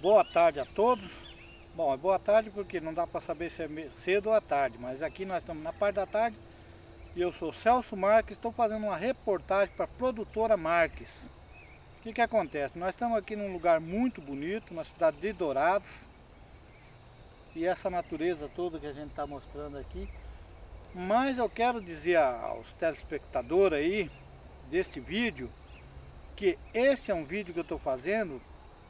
Boa tarde a todos. Bom, é boa tarde porque não dá para saber se é cedo ou à tarde, mas aqui nós estamos na parte da tarde e eu sou Celso Marques, estou fazendo uma reportagem para a produtora Marques. O que que acontece? Nós estamos aqui num lugar muito bonito, na cidade de Dourados, e essa natureza toda que a gente está mostrando aqui. Mas eu quero dizer aos telespectadores aí desse vídeo que esse é um vídeo que eu estou fazendo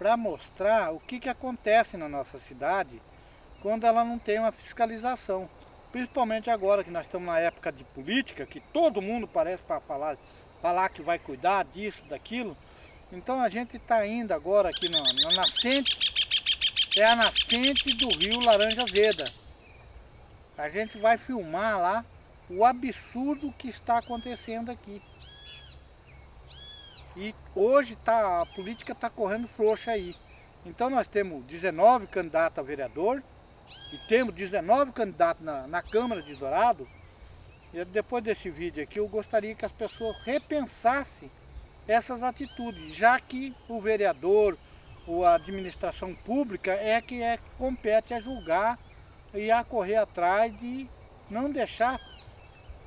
para mostrar o que, que acontece na nossa cidade quando ela não tem uma fiscalização. Principalmente agora que nós estamos na época de política, que todo mundo parece para falar, falar que vai cuidar disso, daquilo. Então a gente está indo agora aqui na, na nascente, é a nascente do rio Laranja Azeda. A gente vai filmar lá o absurdo que está acontecendo aqui. E hoje tá, a política está correndo frouxa aí. Então nós temos 19 candidatos a vereador e temos 19 candidatos na, na Câmara de Dourado. E depois desse vídeo aqui eu gostaria que as pessoas repensassem essas atitudes, já que o vereador ou a administração pública é que é, compete a julgar e a correr atrás de não deixar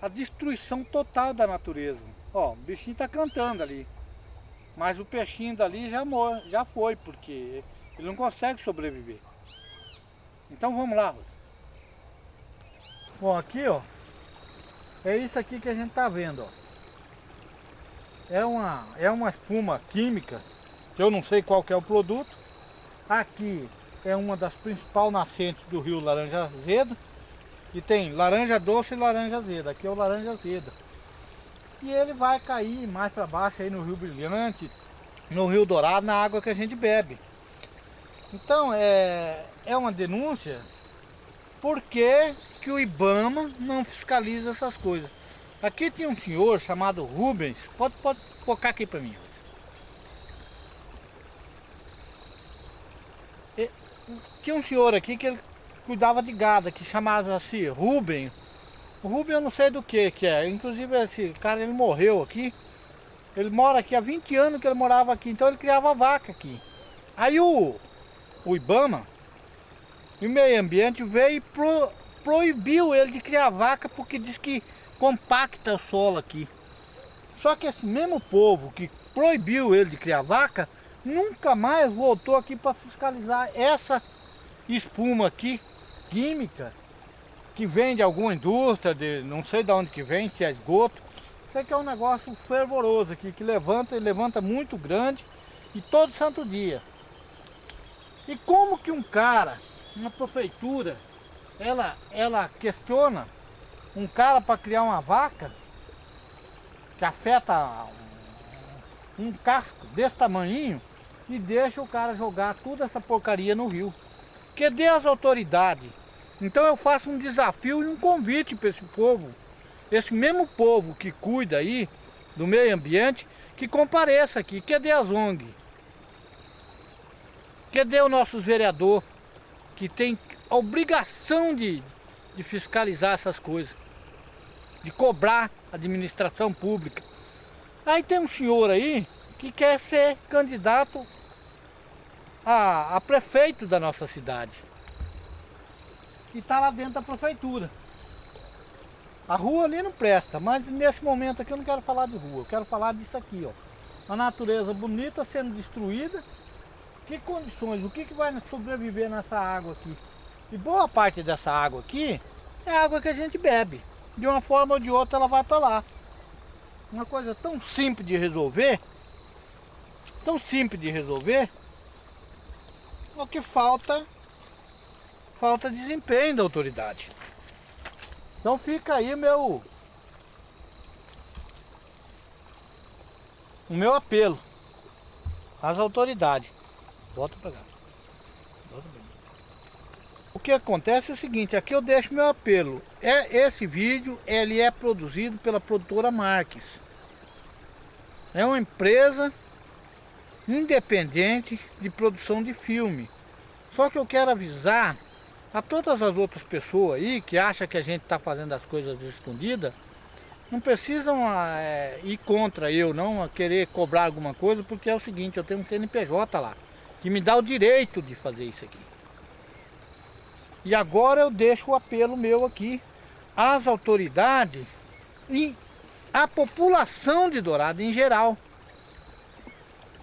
a destruição total da natureza. Ó, o bichinho está cantando ali. Mas o peixinho dali já, mor já foi, porque ele não consegue sobreviver. Então vamos lá, Rosa. Bom, aqui ó, é isso aqui que a gente tá vendo, ó. É uma, é uma espuma química, que eu não sei qual é o produto. Aqui é uma das principais nascentes do rio Laranja Azeda. E tem laranja doce e laranja azeda. Aqui é o laranja azeda e ele vai cair mais para baixo aí no Rio Brilhante, no Rio Dourado, na água que a gente bebe. Então é, é uma denúncia porque que o Ibama não fiscaliza essas coisas. Aqui tem um senhor chamado Rubens, pode, pode focar aqui para mim. Tinha um senhor aqui que ele cuidava de gado, que chamava assim Rubens, o Rubem eu não sei do que que é. Inclusive esse cara ele morreu aqui. Ele mora aqui há 20 anos que ele morava aqui. Então ele criava vaca aqui. Aí o, o Ibama, o meio ambiente veio e pro, proibiu ele de criar vaca porque diz que compacta o solo aqui. Só que esse mesmo povo que proibiu ele de criar vaca, nunca mais voltou aqui para fiscalizar essa espuma aqui, química, que vem de alguma indústria, de, não sei de onde que vem, se é esgoto. Isso aqui é um negócio fervoroso aqui, que levanta levanta muito grande e todo santo dia. E como que um cara, uma prefeitura, ela, ela questiona um cara para criar uma vaca que afeta um, um casco desse tamanho e deixa o cara jogar toda essa porcaria no rio. Que dê as autoridades então eu faço um desafio e um convite para esse povo, esse mesmo povo que cuida aí do meio ambiente, que compareça aqui. Cadê as ONG? Cadê o nosso vereador que tem a obrigação de, de fiscalizar essas coisas, de cobrar a administração pública? Aí tem um senhor aí que quer ser candidato a, a prefeito da nossa cidade e está lá dentro da prefeitura. A rua ali não presta, mas nesse momento aqui eu não quero falar de rua, eu quero falar disso aqui, ó. A natureza bonita sendo destruída. Que condições, o que, que vai sobreviver nessa água aqui? E boa parte dessa água aqui é água que a gente bebe. De uma forma ou de outra ela vai para lá. Uma coisa tão simples de resolver, tão simples de resolver, o que falta falta de desempenho da autoridade. Então fica aí meu o meu apelo às autoridades. Volta para cá. Volta pra cá. O que acontece é o seguinte, aqui eu deixo meu apelo. É esse vídeo, ele é produzido pela produtora Marques. É uma empresa independente de produção de filme. Só que eu quero avisar a todas as outras pessoas aí que acham que a gente está fazendo as coisas escondidas, não precisam é, ir contra eu, não, querer cobrar alguma coisa, porque é o seguinte, eu tenho um CNPJ lá. que me dá o direito de fazer isso aqui. E agora eu deixo o apelo meu aqui às autoridades e à população de Dourado em geral.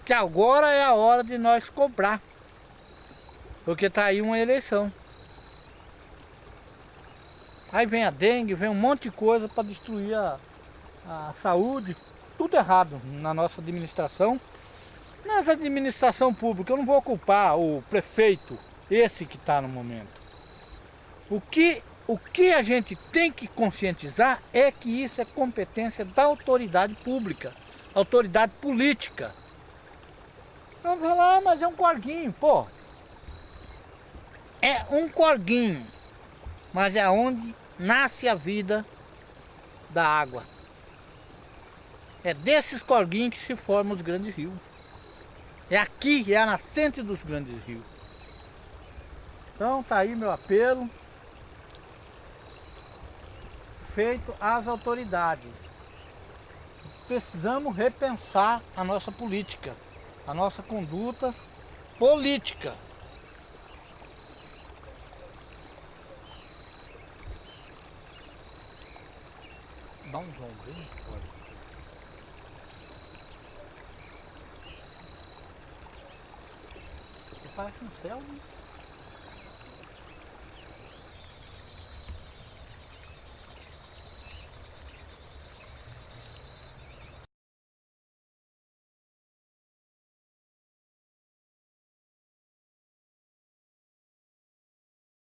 Que agora é a hora de nós cobrar. Porque está aí uma eleição. Aí vem a dengue, vem um monte de coisa para destruir a, a saúde. Tudo errado na nossa administração. Nessa administração pública, eu não vou culpar o prefeito, esse que está no momento. O que, o que a gente tem que conscientizar é que isso é competência da autoridade pública, autoridade política. Vamos falar, ah, mas é um corguinho, pô. É um corguinho, mas é onde nasce a vida da água. É desses corguinhos que se formam os grandes rios. É aqui, é a nascente dos grandes rios. Então tá aí meu apelo. Feito às autoridades. Precisamos repensar a nossa política, a nossa conduta política. Dá um zoom bem forte. Parece um céu, né?